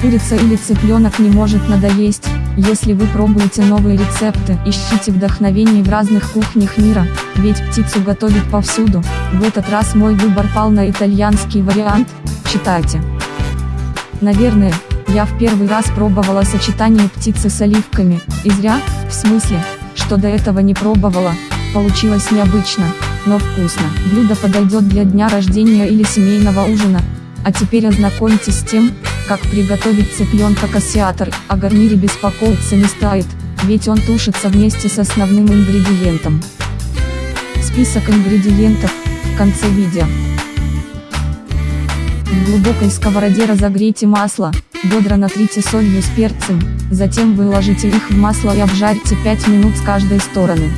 Курица или цыпленок не может надоесть, если вы пробуете новые рецепты, ищите вдохновение в разных кухнях мира, ведь птицу готовят повсюду, в этот раз мой выбор пал на итальянский вариант, читайте. Наверное, я в первый раз пробовала сочетание птицы с оливками, и зря, в смысле, что до этого не пробовала, получилось необычно, но вкусно. Блюдо подойдет для дня рождения или семейного ужина. А теперь ознакомьтесь с тем, как приготовить цыпленка кассиатор, о гарнире беспокоиться не стоит, ведь он тушится вместе с основным ингредиентом. Список ингредиентов, в конце видео. В глубокой сковороде разогрейте масло, бедра натрите солью с перцем, затем выложите их в масло и обжарьте 5 минут с каждой стороны.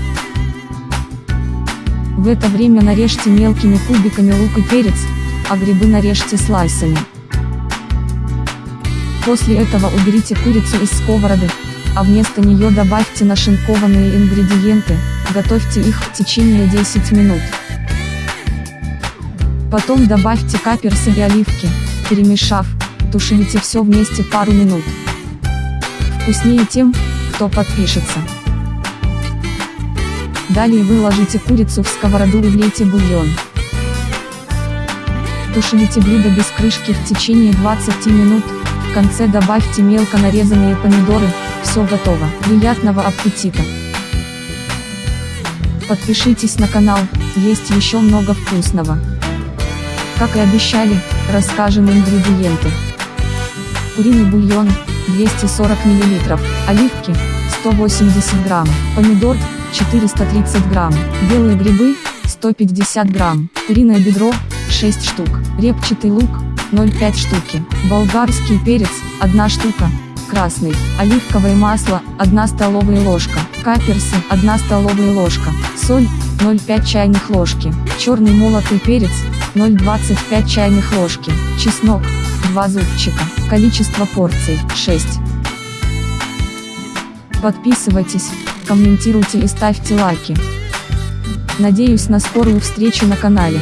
В это время нарежьте мелкими кубиками лук и перец, а грибы нарежьте слайсами. После этого уберите курицу из сковороды, а вместо нее добавьте нашинкованные ингредиенты, готовьте их в течение 10 минут. Потом добавьте каперсы и оливки, перемешав, тушите все вместе пару минут. Вкуснее тем, кто подпишется. Далее выложите курицу в сковороду и влейте бульон. Тушите блюдо без крышки в течение 20 минут, в конце добавьте мелко нарезанные помидоры, все готово. Приятного аппетита! Подпишитесь на канал, есть еще много вкусного. Как и обещали, расскажем ингредиенты. Куриный бульон, 240 мл, оливки, 180 грамм, помидор, 430 грамм, белые грибы, 150 грамм, куриное бедро, 6 штук, репчатый лук, 0,5 штуки, болгарский перец, 1 штука, красный, оливковое масло, 1 столовая ложка, каперсы, 1 столовая ложка, соль, 0,5 чайных ложки, черный молотый перец, 0,25 чайных ложки, чеснок, 2 зубчика, количество порций, 6. Подписывайтесь, комментируйте и ставьте лайки. Надеюсь на скорую встречу на канале.